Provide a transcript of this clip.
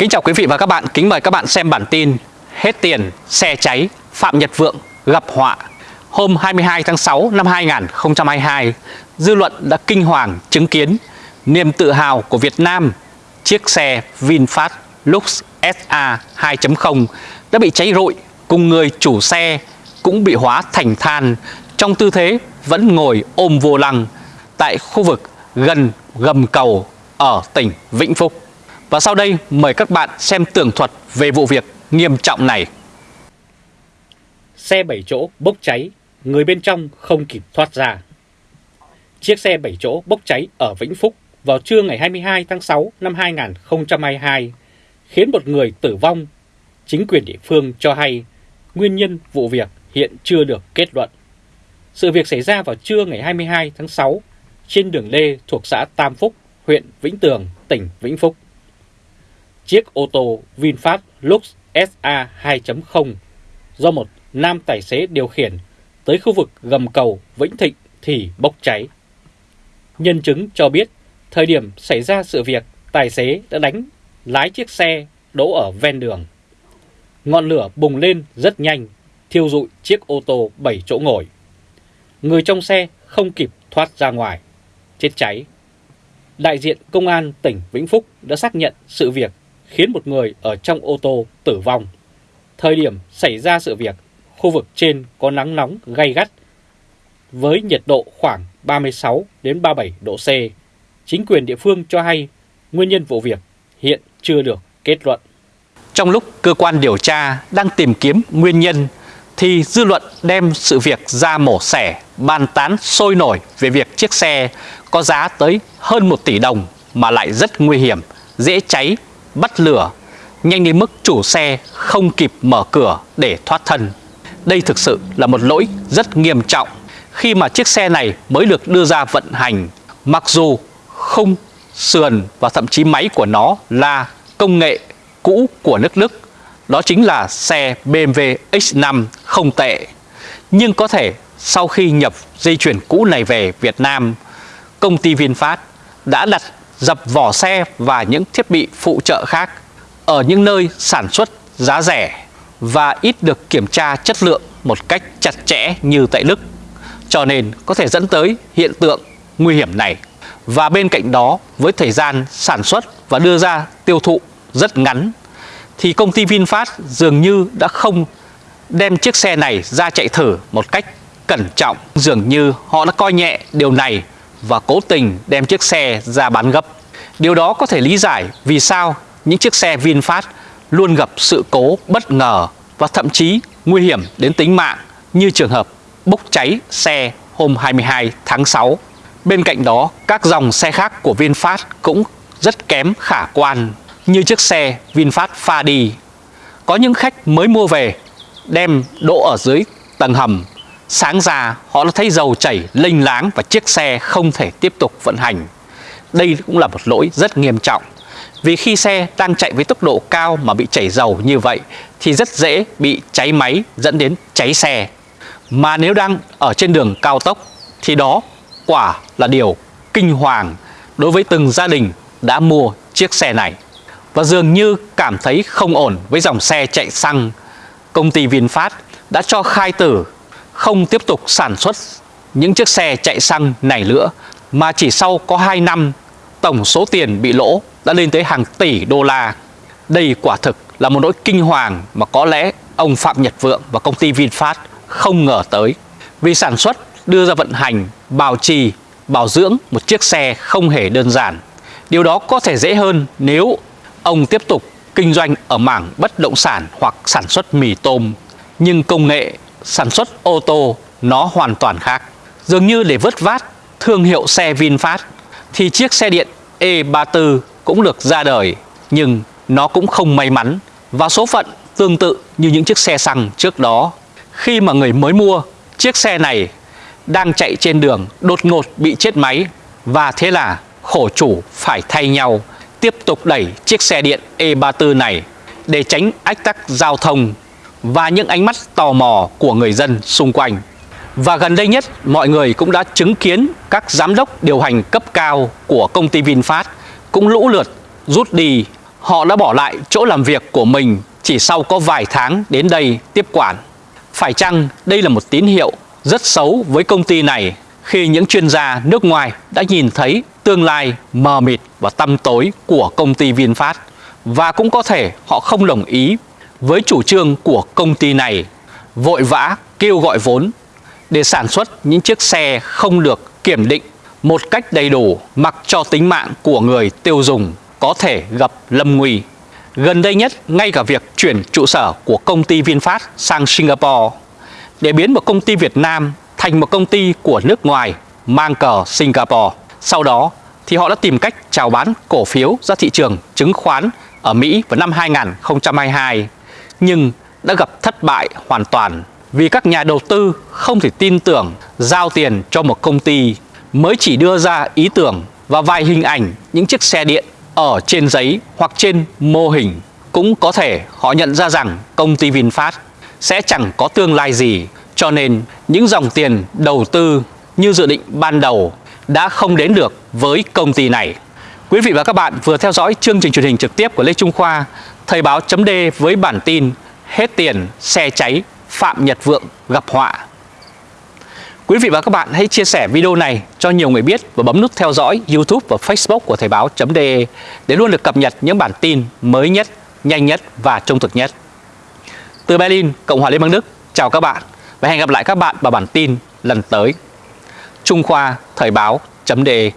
Kính chào quý vị và các bạn, kính mời các bạn xem bản tin Hết tiền, xe cháy, Phạm Nhật Vượng gặp họa. Hôm 22 tháng 6 năm 2022, dư luận đã kinh hoàng chứng kiến niềm tự hào của Việt Nam. Chiếc xe VinFast Lux SA 2.0 đã bị cháy rụi cùng người chủ xe cũng bị hóa thành than. Trong tư thế vẫn ngồi ôm vô lăng tại khu vực gần gầm cầu ở tỉnh Vĩnh Phúc. Và sau đây mời các bạn xem tường thuật về vụ việc nghiêm trọng này. Xe 7 chỗ bốc cháy, người bên trong không kịp thoát ra. Chiếc xe 7 chỗ bốc cháy ở Vĩnh Phúc vào trưa ngày 22 tháng 6 năm 2022 khiến một người tử vong. Chính quyền địa phương cho hay nguyên nhân vụ việc hiện chưa được kết luận. Sự việc xảy ra vào trưa ngày 22 tháng 6 trên đường Lê thuộc xã Tam Phúc, huyện Vĩnh Tường, tỉnh Vĩnh Phúc. Chiếc ô tô VinFast Lux SA 2.0 do một nam tài xế điều khiển tới khu vực gầm cầu Vĩnh Thịnh thì bốc cháy. Nhân chứng cho biết, thời điểm xảy ra sự việc, tài xế đã đánh lái chiếc xe đỗ ở ven đường. Ngọn lửa bùng lên rất nhanh, thiêu rụi chiếc ô tô 7 chỗ ngồi. Người trong xe không kịp thoát ra ngoài, chết cháy. Đại diện Công an tỉnh Vĩnh Phúc đã xác nhận sự việc khiến một người ở trong ô tô tử vong. Thời điểm xảy ra sự việc, khu vực trên có nắng nóng gay gắt với nhiệt độ khoảng 36 đến 37 độ C. Chính quyền địa phương cho hay nguyên nhân vụ việc hiện chưa được kết luận. Trong lúc cơ quan điều tra đang tìm kiếm nguyên nhân thì dư luận đem sự việc ra mổ xẻ, bàn tán sôi nổi về việc chiếc xe có giá tới hơn 1 tỷ đồng mà lại rất nguy hiểm, dễ cháy, bắt lửa, nhanh đến mức chủ xe không kịp mở cửa để thoát thân. Đây thực sự là một lỗi rất nghiêm trọng khi mà chiếc xe này mới được đưa ra vận hành, mặc dù khung, sườn và thậm chí máy của nó là công nghệ cũ của nước Đức đó chính là xe BMW X5 không tệ. Nhưng có thể sau khi nhập dây chuyển cũ này về Việt Nam, công ty VinFast đã đặt dập vỏ xe và những thiết bị phụ trợ khác ở những nơi sản xuất giá rẻ và ít được kiểm tra chất lượng một cách chặt chẽ như tại Đức. Cho nên có thể dẫn tới hiện tượng nguy hiểm này. Và bên cạnh đó, với thời gian sản xuất và đưa ra tiêu thụ rất ngắn, thì công ty VinFast dường như đã không đem chiếc xe này ra chạy thử một cách cẩn trọng. Dường như họ đã coi nhẹ điều này và cố tình đem chiếc xe ra bán gấp. Điều đó có thể lý giải vì sao những chiếc xe VinFast luôn gặp sự cố bất ngờ và thậm chí nguy hiểm đến tính mạng như trường hợp bốc cháy xe hôm 22 tháng 6. Bên cạnh đó, các dòng xe khác của VinFast cũng rất kém khả quan như chiếc xe VinFast Fadi. Có những khách mới mua về đem đỗ ở dưới tầng hầm. Sáng ra họ đã thấy dầu chảy lênh láng và chiếc xe không thể tiếp tục vận hành. Đây cũng là một lỗi rất nghiêm trọng. Vì khi xe đang chạy với tốc độ cao mà bị chảy dầu như vậy thì rất dễ bị cháy máy dẫn đến cháy xe. Mà nếu đang ở trên đường cao tốc thì đó quả là điều kinh hoàng đối với từng gia đình đã mua chiếc xe này và dường như cảm thấy không ổn với dòng xe chạy xăng, công ty VinFast đã cho khai tử không tiếp tục sản xuất những chiếc xe chạy xăng này nữa mà chỉ sau có 2 năm tổng số tiền bị lỗ đã lên tới hàng tỷ đô la. Đây quả thực là một nỗi kinh hoàng mà có lẽ ông Phạm Nhật Vượng và công ty VinFast không ngờ tới. Vì sản xuất đưa ra vận hành, bảo trì, bảo dưỡng một chiếc xe không hề đơn giản. Điều đó có thể dễ hơn nếu Ông tiếp tục kinh doanh ở mảng bất động sản hoặc sản xuất mì tôm, nhưng công nghệ sản xuất ô tô nó hoàn toàn khác. Dường như để vớt vát thương hiệu xe VinFast thì chiếc xe điện E34 cũng được ra đời, nhưng nó cũng không may mắn và số phận tương tự như những chiếc xe xăng trước đó. Khi mà người mới mua, chiếc xe này đang chạy trên đường đột ngột bị chết máy và thế là khổ chủ phải thay nhau tiếp tục đẩy chiếc xe điện E34 này để tránh ách tắc giao thông và những ánh mắt tò mò của người dân xung quanh. Và gần đây nhất, mọi người cũng đã chứng kiến các giám đốc điều hành cấp cao của công ty VinFast cũng lũ lượt rút đi họ đã bỏ lại chỗ làm việc của mình chỉ sau có vài tháng đến đây tiếp quản. Phải chăng đây là một tín hiệu rất xấu với công ty này khi những chuyên gia nước ngoài đã nhìn thấy tương lai mờ mịt và tăm tối của công ty VinFast và cũng có thể họ không đồng ý với chủ trương của công ty này vội vã kêu gọi vốn để sản xuất những chiếc xe không được kiểm định một cách đầy đủ mặc cho tính mạng của người tiêu dùng có thể gặp lâm nguy. Gần đây nhất, ngay cả việc chuyển trụ sở của công ty VinFast sang Singapore để biến một công ty Việt Nam thành một công ty của nước ngoài mang cờ Singapore. Sau đó thì họ đã tìm cách chào bán cổ phiếu ra thị trường chứng khoán ở Mỹ vào năm 2022 nhưng đã gặp thất bại hoàn toàn vì các nhà đầu tư không thể tin tưởng giao tiền cho một công ty mới chỉ đưa ra ý tưởng và vài hình ảnh những chiếc xe điện ở trên giấy hoặc trên mô hình cũng có thể họ nhận ra rằng công ty VinFast sẽ chẳng có tương lai gì cho nên những dòng tiền đầu tư như dự định ban đầu đã không đến được với công ty này. Quý vị và các bạn vừa theo dõi chương trình truyền hình trực tiếp của Lê Trung Khoa, Thời báo chấm với bản tin Hết tiền, xe cháy, Phạm Nhật Vượng gặp họa. Quý vị và các bạn hãy chia sẻ video này cho nhiều người biết và bấm nút theo dõi YouTube và Facebook của Thời báo.de để luôn được cập nhật những bản tin mới nhất, nhanh nhất và trung thực nhất. Từ Berlin, Cộng hòa Liên bang Đức, chào các bạn và hẹn gặp lại các bạn vào bản tin lần tới. Trung Khoa Thời báo.de